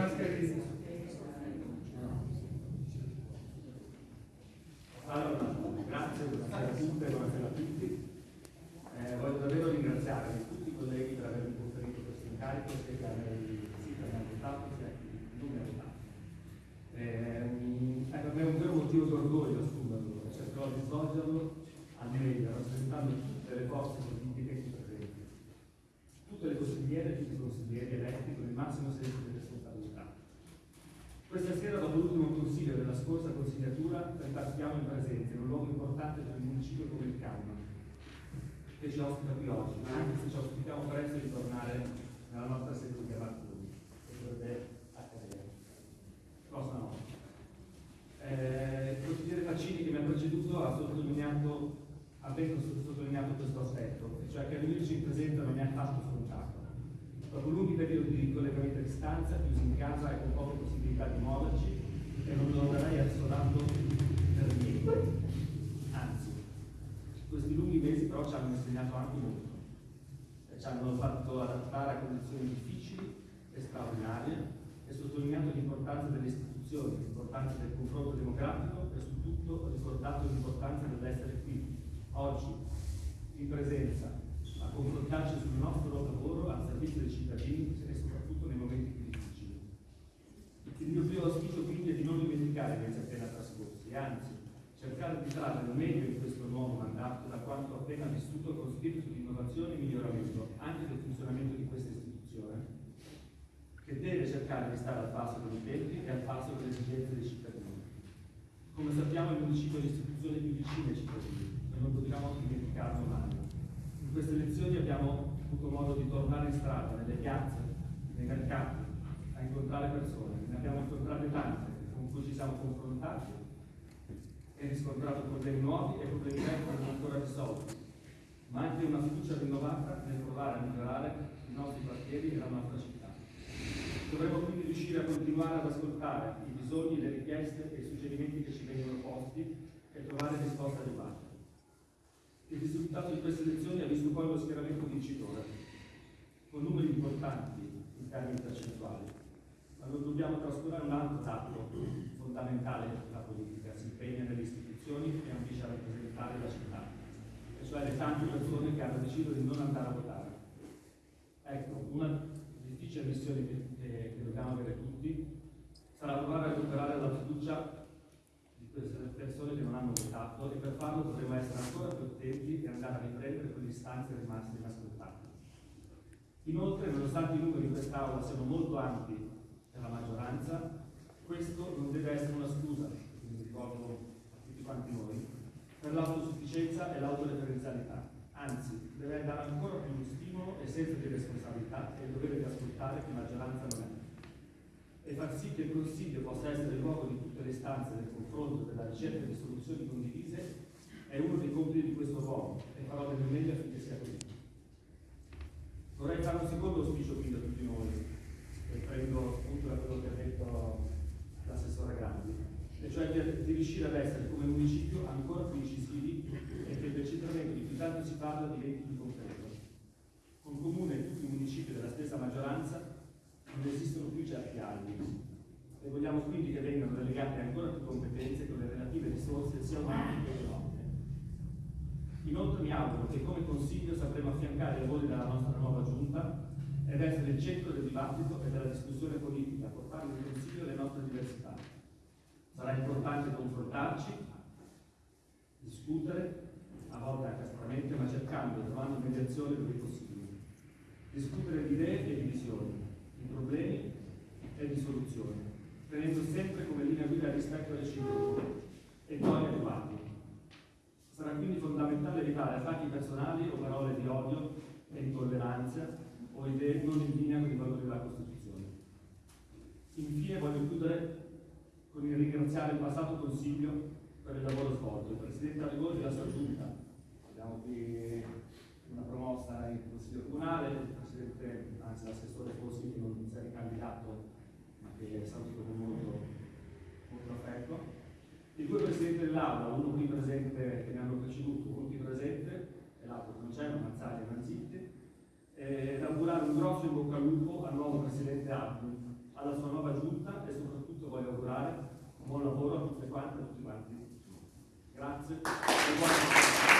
Allora, grazie, buonasera a tutte, buonasera a tutti. Eh, voglio davvero ringraziare tutti i colleghi per avermi conferito questo incarico, sia che a me sì, per me votato, sia che mi. Eh, è per me un vero motivo d'orgoglio assumerlo e cercherò di svolgerlo al meglio, rappresentando tutte le forze politiche qui presenti. Tutte le consigliere e tutti i consiglieri eletti con il massimo senso di responsabilità. Questa sera, dopo l'ultimo consiglio della scorsa consigliatura, ripartiamo in presenza in un luogo importante per il municipio come il Camma, che ci ospita qui oggi, ma anche se ci auspichiamo presto di tornare nella nostra sede di Martoni, che dovrebbe accadere. Prossima notte. Eh, il consigliere Faccini che mi ha preceduto ha sottolineato, ha ben sottolineato questo aspetto, cioè che venirci in presenza non è affatto scontato. Dopo lunghi periodi di collegamento a distanza, chiusi in casa e con poche possibilità di muoverci, e non lo darei assodando per niente. Anzi, questi lunghi mesi però ci hanno insegnato anche molto. Ci hanno fatto adattare a condizioni difficili e straordinarie e sottolineato l'importanza delle istituzioni, l'importanza del confronto democratico e soprattutto ricordato l'importanza dell'essere qui, oggi, in presenza, a confrontarci sul nostro lavoro al servizio dei cittadini e soprattutto nei momenti difficili. Il mio primo auspicio quindi è di non dimenticare i mesi appena trascorsi e anzi cercare di trarre il meglio in questo nuovo mandato da quanto appena vissuto con spirito di innovazione e miglioramento anche del funzionamento di questa istituzione che deve cercare di stare al passo con i tempi e al passo con le esigenze dei cittadini. Come sappiamo il municipio è l'istituzione più vicina ai cittadini e non dobbiamo dimenticarlo mai. In queste lezioni abbiamo avuto modo di tornare in strada, nelle piazze, nei mercati, a incontrare persone, ne abbiamo incontrate tante con cui ci siamo confrontati e riscontrato problemi nuovi e problemi vecchi non ancora risolti, ma anche una fiducia rinnovata nel provare a migliorare i nostri quartieri e la nostra città. Dovremmo quindi riuscire a continuare ad ascoltare i bisogni, le richieste e i suggerimenti che ci vengono posti e trovare risposte adeguate. Il risultato di queste elezioni ha con numeri importanti in termini percentuali, ma non dobbiamo trascurare un altro dato fondamentale della politica, si impegna nelle istituzioni e ambisce a rappresentare la città, e cioè le tante persone che hanno deciso di non andare a votare. Ecco, una difficile missione che, che, dobbiamo avere tutti sarà provare a recuperare la fiducia di queste persone che non hanno votato e per farlo dovremo essere ancora più attenti e andare a riprendere quelle istanze rimaste inascoltate. Inoltre, nonostante i numeri in quest'Aula siano molto ampi per la maggioranza, questo non deve essere una scusa, quindi ricordo a tutti quanti noi, per l'autosufficienza e l'autoreferenzialità. Anzi, deve dare ancora più stimolo e senso di responsabilità e il dovere di ascoltare che maggioranza non è e far sì che il Consiglio possa essere il luogo di tutte le istanze del confronto, della ricerca di soluzioni condivise, è uno dei compiti di questo uomo e farò del mio meglio affinché sia così. Vorrei fare un secondo auspicio quindi a tutti noi, e prendo spunto da quello che ha detto l'assessore Grandi, e cioè di, riuscire ad essere come municipio ancora più incisivi e che il decentramento di cui tanto si parla diventi più concreto. Con comune e tutti i municipi della stessa maggioranza non esistono più certi albi e vogliamo quindi che vengano delegate ancora più competenze con le relative risorse sia umane che economiche. Inoltre mi auguro che come Consiglio sapremo affiancare i lavori della nostra nuova Giunta ed essere il centro del dibattito e della discussione politica, portando in Consiglio le nostre diversità. Sarà importante confrontarci, discutere, a volte anche aspramente, ma cercando e trovando mediazione dove possibile. Discutere di idee e di visioni, di problemi e di soluzioni, tenendo sempre come linea guida il rispetto reciproco e toni adeguati. Sarà quindi fondamentale evitare attacchi personali o parole di odio e intolleranza o idee non in linea con i valori della Costituzione. Infine voglio chiudere con il ringraziare il passato Consiglio per il lavoro svolto, il Presidente Arrigoni e la sua Giunta. Abbiamo qui una promossa in Consiglio Comunale, il Presidente, anzi l'assessore Fossi che non si è ricandidato ma che saluto con molto, molto affetto. I due Presidenti dell'Aula, uno qui presente che mi hanno preceduto, uno qui presente e l'altro non c'è, ma Mazzaglia e Manzitti, ed augurare un grosso in bocca al lupo al nuovo Presidente Abdu, alla sua nuova e soprattutto voglio augurare buon lavoro a tutte quante e a tutti quanti. Grazie.